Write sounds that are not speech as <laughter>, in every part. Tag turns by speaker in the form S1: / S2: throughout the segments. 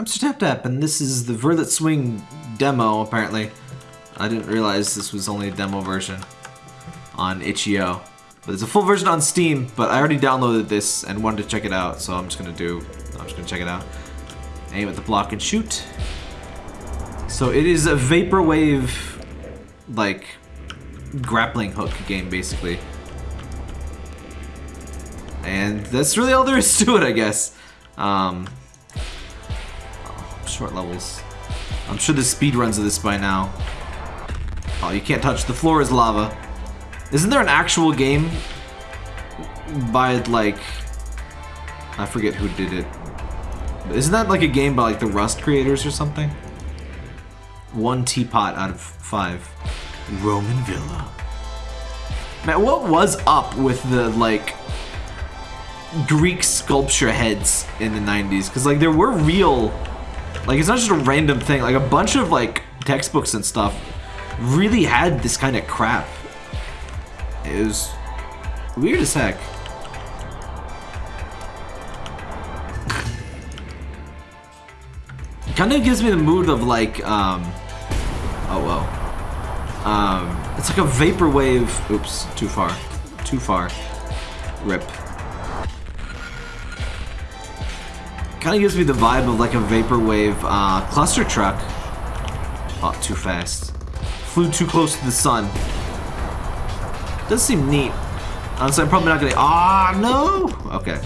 S1: I'm Sir Tap Tap, and this is the Verlet Swing demo, apparently. I didn't realize this was only a demo version on itch.io. But there's a full version on Steam, but I already downloaded this and wanted to check it out, so I'm just gonna do, I'm just gonna check it out. Aim at the block and shoot. So it is a Vaporwave, like, grappling hook game, basically. And that's really all there is <laughs> to it, I guess. Um, short levels. I'm sure the speed runs of this by now. Oh, you can't touch. The floor is lava. Isn't there an actual game by, like... I forget who did it. Isn't that like a game by like the Rust creators or something? One teapot out of five. Roman Villa. Man, what was up with the, like, Greek sculpture heads in the 90s? Because, like, there were real... Like, it's not just a random thing. Like, a bunch of, like, textbooks and stuff really had this kind of crap. It was weird as heck. kind of gives me the mood of, like, um... Oh, well. Um, it's like a vaporwave. Oops, too far. Too far. Rip. Kind of gives me the vibe of like a vaporwave uh, cluster truck. Oh, too fast. Flew too close to the sun. Does seem neat. Honestly, I'm probably not gonna. Ah, no. Okay.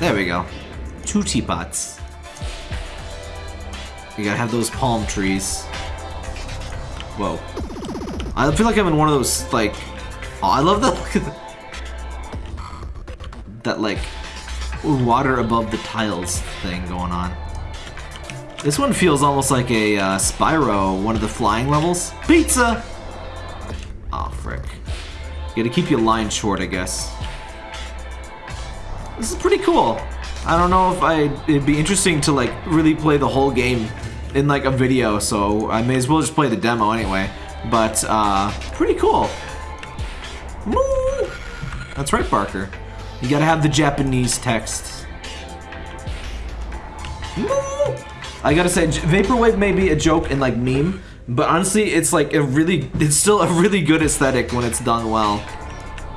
S1: There we go. Two teapots. You gotta have those palm trees. Whoa. I feel like I'm in one of those, like... Oh, I love that, That, like, water above the tiles thing going on. This one feels almost like a uh, Spyro, one of the flying levels. Pizza! Oh, frick. You gotta keep your line short, I guess. This is pretty cool. I don't know if I it'd be interesting to like really play the whole game in like a video, so I may as well just play the demo anyway. But uh, pretty cool. Woo! That's right, Parker. You gotta have the Japanese text. I gotta say, Vaporwave may be a joke and like meme, but honestly, it's like a really, it's still a really good aesthetic when it's done well.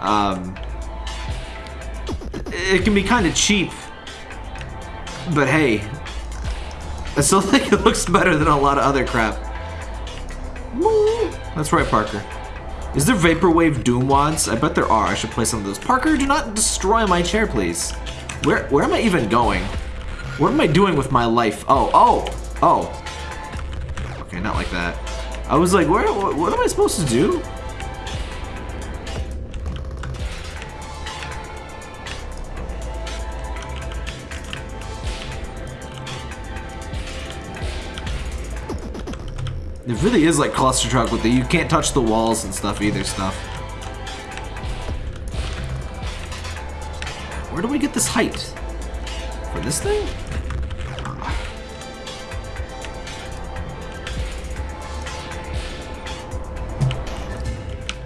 S1: Um, it can be kind of cheap, but hey, I still <laughs> think it looks better than a lot of other crap. That's right, Parker. Is there Vaporwave Doom Wads? I bet there are. I should play some of those. Parker, do not destroy my chair, please. Where, where am I even going? What am I doing with my life? Oh, oh, oh. Okay, not like that. I was like, where, what am I supposed to do? It really is like Cluster Truck with the you can't touch the walls and stuff either stuff. Where do we get this height? For this thing?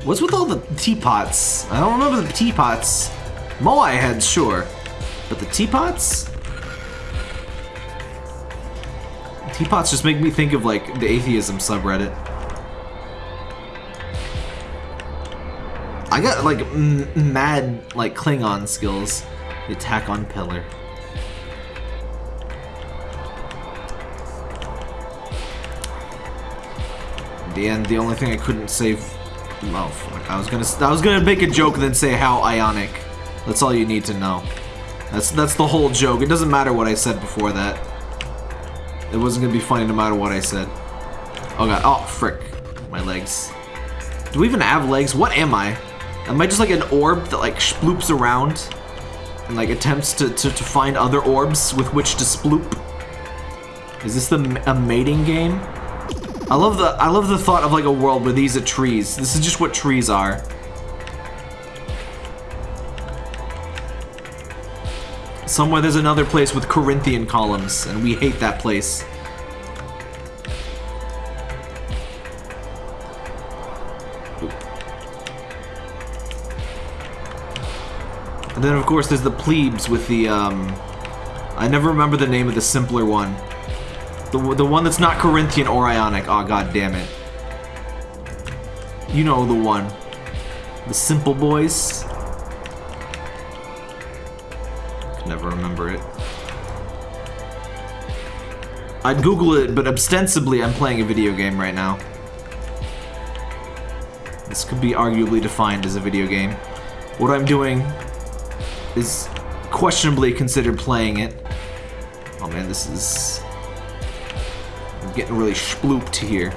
S1: What's with all the teapots? I don't remember the teapots. Moai heads, sure. But the teapots? Teapots just make me think of, like, the atheism subreddit. I got, like, mad, like, Klingon skills. The attack on pillar. In the end, the only thing I couldn't save... Oh, fuck. I was gonna, I was gonna make a joke and then say how ionic. That's all you need to know. That's, that's the whole joke. It doesn't matter what I said before that. It wasn't gonna be funny no matter what I said. Oh god, oh frick. My legs. Do we even have legs? What am I? Am I just like an orb that like sploops around? And like attempts to, to, to find other orbs with which to sploop? Is this the a mating game? I love the I love the thought of like a world where these are trees. This is just what trees are. Somewhere there's another place with Corinthian columns, and we hate that place. And then, of course, there's the plebes with the, um... I never remember the name of the simpler one. The, the one that's not Corinthian or Ionic. Oh, god damn it. You know the one. The simple boys. Remember it. I'd Google it, but ostensibly I'm playing a video game right now. This could be arguably defined as a video game. What I'm doing is questionably considered playing it. Oh man, this is... I'm getting really splooped here.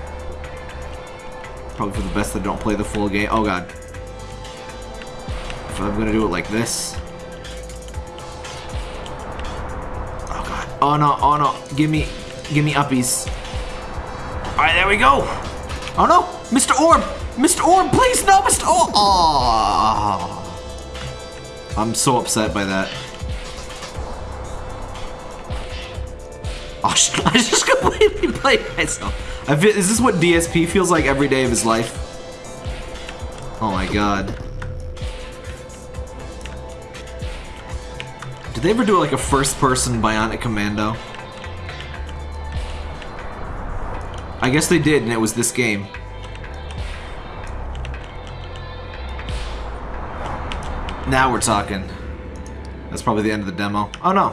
S1: Probably for the best that I don't play the full game. Oh god. If I'm gonna do it like this. Oh. No, oh no. Give me, give me uppies. Alright, there we go. Oh no, Mr. Orb. Mr. Orb, please, no, Mr. Orb. Oh. I'm so upset by that. Oh, <laughs> I just completely played myself. I feel, is this what DSP feels like every day of his life? Oh my god. They ever do like a first-person Bionic Commando? I guess they did, and it was this game. Now we're talking. That's probably the end of the demo. Oh no.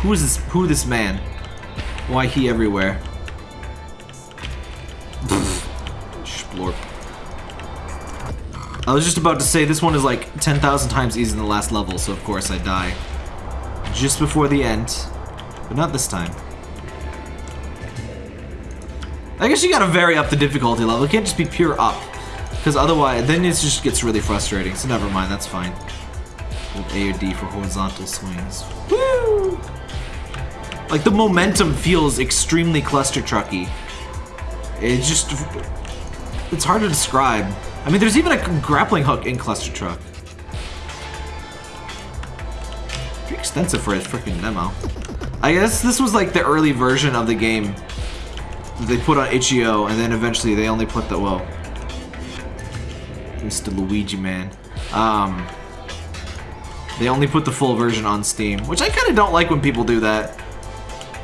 S1: Who is this? Who this man? Why he everywhere? I was just about to say this one is like 10,000 times easier than the last level, so of course I die. Just before the end. But not this time. I guess you gotta vary up the difficulty level. It can't just be pure up. Because otherwise, then it just gets really frustrating. So never mind, that's fine. Hold A or D for horizontal swings. Woo! Like, the momentum feels extremely cluster trucky. It just... It's hard to describe. I mean, there's even a grappling hook in Cluster Truck. Pretty extensive for a freaking demo. I guess this was like the early version of the game they put on itch.io, and then eventually they only put the, well, Mr. Luigi Man. Um, they only put the full version on Steam, which I kind of don't like when people do that.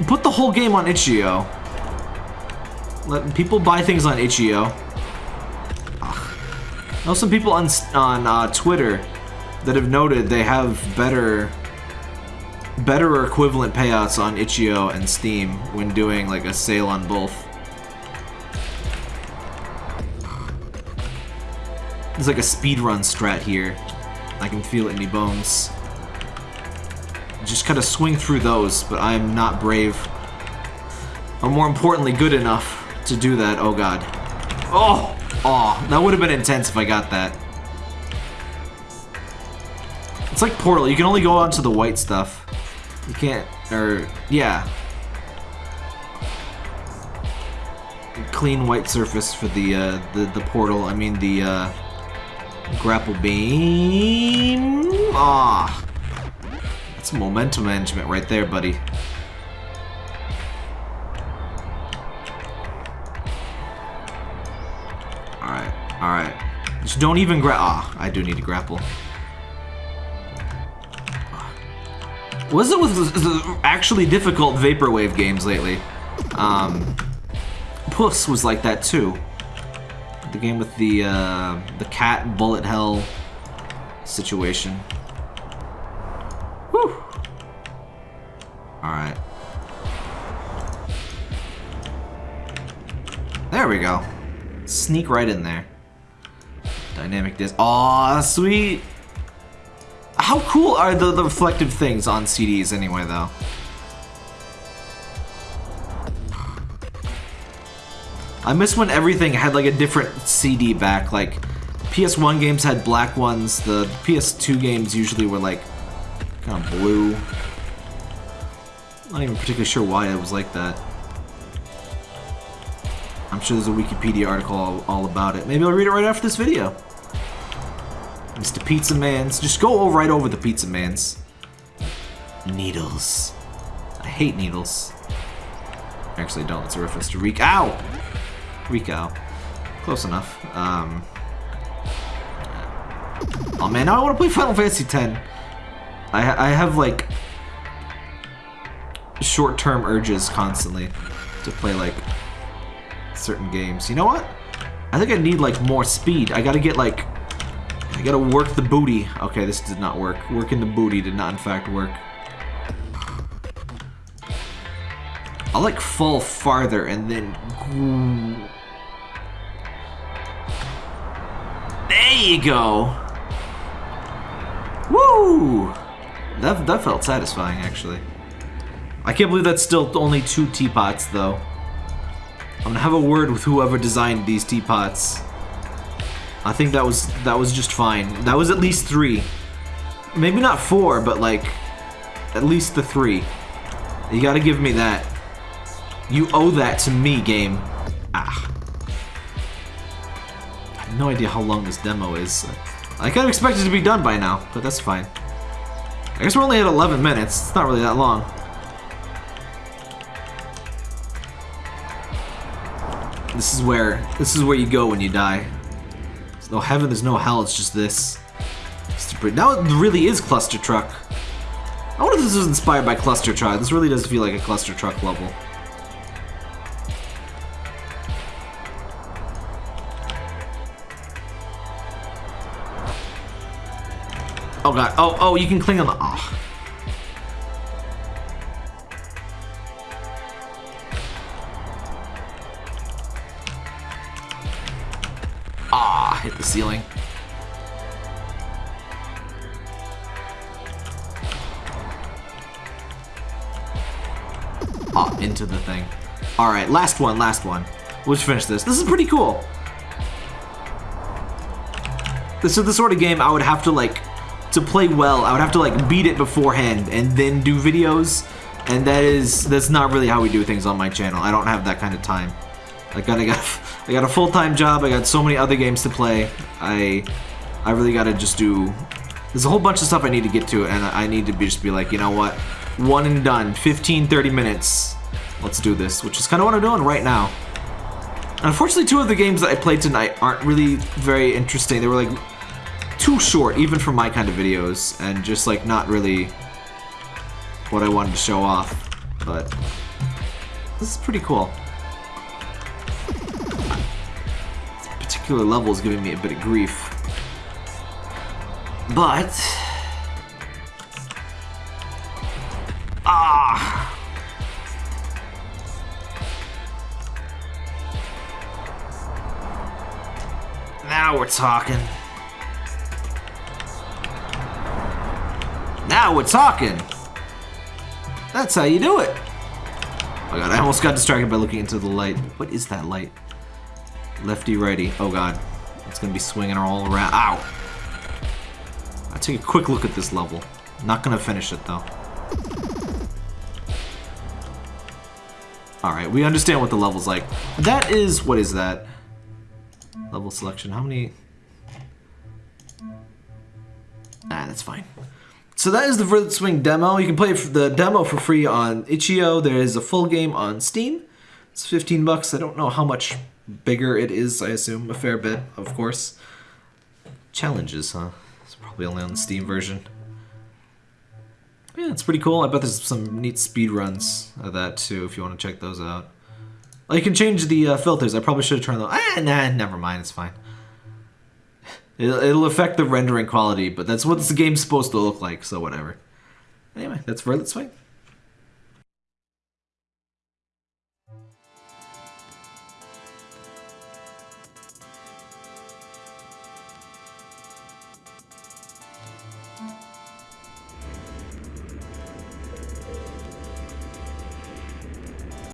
S1: Put the whole game on itch.io. Let people buy things on itch.io. I know some people on, on uh, Twitter that have noted they have better better or equivalent payouts on itch.io and Steam when doing like a sale on both. There's like a speedrun strat here. I can feel it in my bones. Just kind of swing through those, but I am not brave. Or more importantly, good enough to do that. Oh god. Oh! Oh, that would have been intense if I got that. It's like Portal, you can only go onto the white stuff. You can't, or, yeah. Clean white surface for the, uh, the, the portal, I mean the, uh, grapple beam. Ah, that's momentum management right there, buddy. Just don't even gra- Ah, I do need to grapple. Was it with actually difficult Vaporwave games lately? Um, Puss was like that too. The game with the, uh, the cat bullet hell situation. Whew. Alright. There we go. Sneak right in there. Dynamic disc. Aw, sweet! How cool are the, the reflective things on CDs anyway, though? I miss when everything had like a different CD back, like PS1 games had black ones, the PS2 games usually were like kind of blue. Not even particularly sure why it was like that. I'm sure there's a Wikipedia article all, all about it. Maybe I'll read it right after this video. Mr. Pizza Man's. Just go right over the Pizza Man's. Needles. I hate needles. Actually, don't. It's a reference to Reek. Ow! Rico. Close enough. Um, Oh man, now I want to play Final Fantasy X. I, I have like short-term urges constantly to play like certain games. You know what? I think I need like more speed. I gotta get like, I gotta work the booty. Okay, this did not work. Working the booty did not in fact work. I'll like fall farther and then... There you go! Woo! That, that felt satisfying, actually. I can't believe that's still only two teapots, though. I'm gonna have a word with whoever designed these teapots. I think that was that was just fine. That was at least three. Maybe not four, but like at least the three. You gotta give me that. You owe that to me, game. Ah. I have no idea how long this demo is. I kind of expected it to be done by now, but that's fine. I guess we're only at 11 minutes. It's not really that long. This is where this is where you go when you die. No heaven, there's no hell, it's just this. Now it really is Cluster Truck. I wonder if this was inspired by Cluster Truck. This really does feel like a Cluster Truck level. Oh god. Oh, oh, you can cling on the... Oh. Hit the ceiling. Ah, into the thing. Alright, last one, last one. We'll just finish this. This is pretty cool. This is the sort of game I would have to, like, to play well, I would have to like beat it beforehand and then do videos. And that is that's not really how we do things on my channel. I don't have that kind of time. Like I got I got a full-time job. I got so many other games to play. I I really got to just do there's a whole bunch of stuff I need to get to and I need to be just be like, you know what? One and done. 15 30 minutes. Let's do this, which is kind of what I'm doing right now. Unfortunately, two of the games that I played tonight aren't really very interesting. They were like too short, even for my kind of videos, and just like not really what I wanted to show off. But this is pretty cool. Particular level is giving me a bit of grief. But ah. Now we're talking. Now we're talking. That's how you do it. Oh god, I almost got distracted by looking into the light. What is that light? Lefty, righty. Oh god. It's gonna be swinging all around. Ow! I take a quick look at this level. Not gonna finish it though. Alright, we understand what the level's like. That is, what is that? Level selection, how many? Ah, that's fine. So that is the Verlet Swing demo. You can play the demo for free on itch.io. There is a full game on Steam. It's 15 bucks. I don't know how much bigger it is. I assume a fair bit, of course. Challenges, huh? It's probably only on the Steam version. Yeah, it's pretty cool. I bet there's some neat speed runs of that too, if you want to check those out. Oh, you can change the uh, filters. I probably should have turned those. Ah, nah, never mind. It's fine. It'll, it'll affect the rendering quality, but that's what this game's supposed to look like, so whatever. Anyway, that's Verlet Swing.